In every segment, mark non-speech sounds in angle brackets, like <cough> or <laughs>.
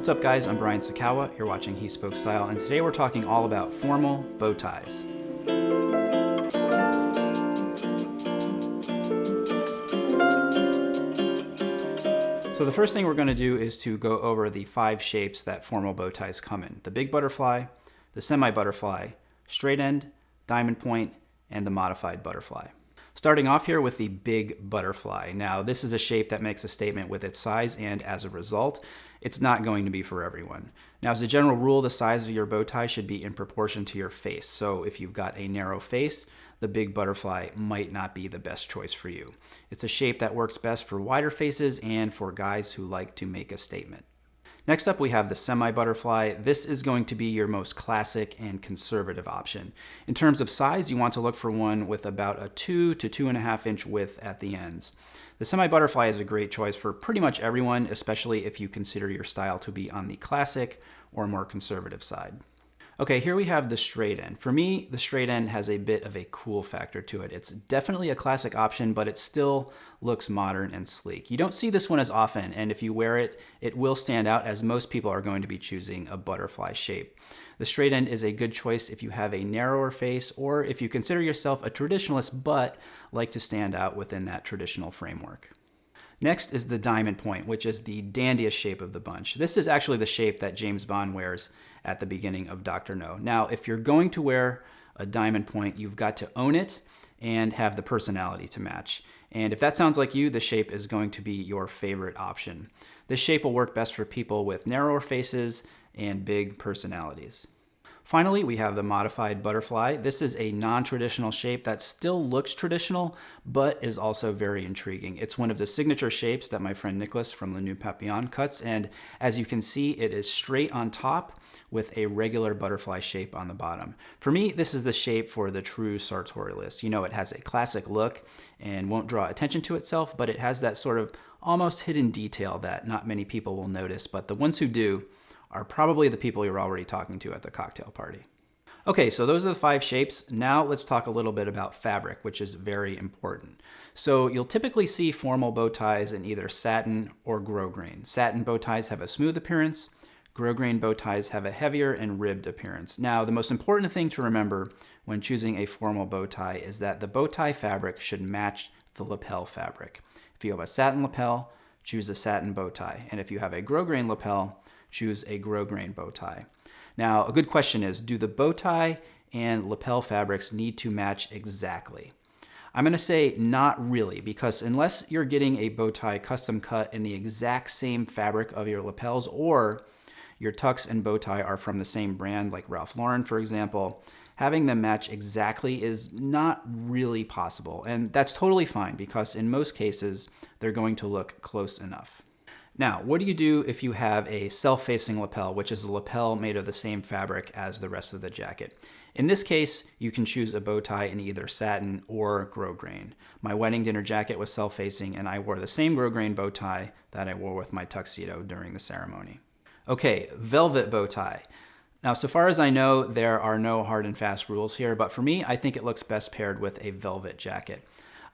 What's up guys, I'm Brian Sacawa, you're watching He Spoke Style, and today we're talking all about formal bow ties. So the first thing we're going to do is to go over the five shapes that formal bow ties come in. The big butterfly, the semi-butterfly, straight end, diamond point, and the modified butterfly. Starting off here with the big butterfly. Now this is a shape that makes a statement with its size and as a result, it's not going to be for everyone. Now as a general rule, the size of your bow tie should be in proportion to your face. So if you've got a narrow face, the big butterfly might not be the best choice for you. It's a shape that works best for wider faces and for guys who like to make a statement. Next up, we have the semi-butterfly. This is going to be your most classic and conservative option. In terms of size, you want to look for one with about a two to two and a half inch width at the ends. The semi-butterfly is a great choice for pretty much everyone, especially if you consider your style to be on the classic or more conservative side. Okay, here we have the straight end. For me, the straight end has a bit of a cool factor to it. It's definitely a classic option, but it still looks modern and sleek. You don't see this one as often, and if you wear it, it will stand out as most people are going to be choosing a butterfly shape. The straight end is a good choice if you have a narrower face or if you consider yourself a traditionalist but like to stand out within that traditional framework. Next is the diamond point, which is the dandiest shape of the bunch. This is actually the shape that James Bond wears at the beginning of Dr. No. Now, if you're going to wear a diamond point, you've got to own it and have the personality to match. And if that sounds like you, the shape is going to be your favorite option. This shape will work best for people with narrower faces and big personalities. Finally, we have the modified butterfly. This is a non-traditional shape that still looks traditional, but is also very intriguing. It's one of the signature shapes that my friend Nicholas from Le Nœud Papillon cuts, and as you can see, it is straight on top with a regular butterfly shape on the bottom. For me, this is the shape for the true sartorialist. You know, it has a classic look and won't draw attention to itself, but it has that sort of almost hidden detail that not many people will notice, but the ones who do are probably the people you're already talking to at the cocktail party. Okay, so those are the five shapes. Now let's talk a little bit about fabric, which is very important. So you'll typically see formal bow ties in either satin or grosgrain. Satin bow ties have a smooth appearance. Grosgrain bow ties have a heavier and ribbed appearance. Now, the most important thing to remember when choosing a formal bow tie is that the bow tie fabric should match the lapel fabric. If you have a satin lapel, choose a satin bow tie. And if you have a grosgrain lapel, choose a grosgrain bow tie. Now, a good question is, do the bow tie and lapel fabrics need to match exactly? I'm going to say not really, because unless you're getting a bow tie custom cut in the exact same fabric of your lapels, or your tux and bow tie are from the same brand, like Ralph Lauren, for example, having them match exactly is not really possible. And that's totally fine, because in most cases, they're going to look close enough. Now, what do you do if you have a self-facing lapel, which is a lapel made of the same fabric as the rest of the jacket? In this case, you can choose a bow tie in either satin or grosgrain. My wedding dinner jacket was self-facing and I wore the same grosgrain bow tie that I wore with my tuxedo during the ceremony. Okay, velvet bow tie. Now, so far as I know, there are no hard and fast rules here, but for me, I think it looks best paired with a velvet jacket.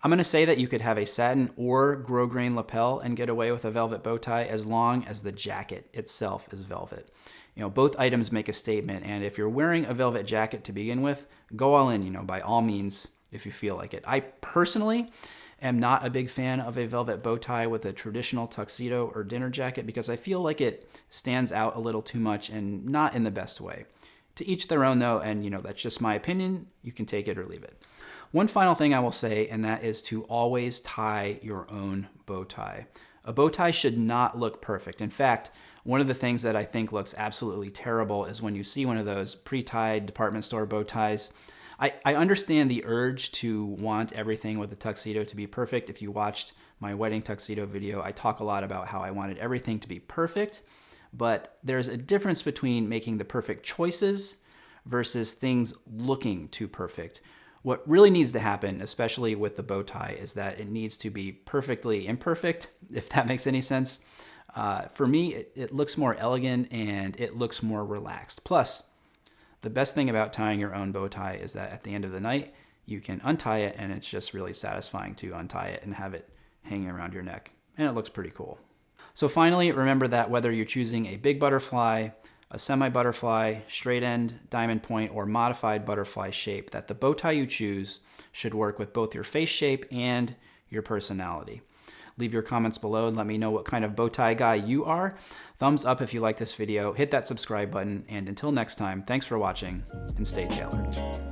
I'm going to say that you could have a satin or grosgrain lapel and get away with a velvet bow tie as long as the jacket itself is velvet. You know, both items make a statement, and if you're wearing a velvet jacket to begin with, go all in, you know, by all means, if you feel like it. I personally am not a big fan of a velvet bow tie with a traditional tuxedo or dinner jacket because I feel like it stands out a little too much and not in the best way. To each their own though, and you know, that's just my opinion. You can take it or leave it. One final thing I will say, and that is to always tie your own bow tie. A bow tie should not look perfect. In fact, one of the things that I think looks absolutely terrible is when you see one of those pre-tied department store bow ties. I, I understand the urge to want everything with the tuxedo to be perfect. If you watched my wedding tuxedo video, I talk a lot about how I wanted everything to be perfect, but there's a difference between making the perfect choices versus things looking too perfect. What really needs to happen, especially with the bow tie, is that it needs to be perfectly imperfect, <laughs> if that makes any sense. Uh, for me, it, it looks more elegant and it looks more relaxed. Plus, the best thing about tying your own bow tie is that at the end of the night, you can untie it and it's just really satisfying to untie it and have it hanging around your neck. And it looks pretty cool. So finally, remember that whether you're choosing a big butterfly, a semi-butterfly, straight end, diamond point, or modified butterfly shape, that the bow tie you choose should work with both your face shape and your personality. Leave your comments below and let me know what kind of bow tie guy you are. Thumbs up if you like this video, hit that subscribe button, and until next time, thanks for watching and stay tailored.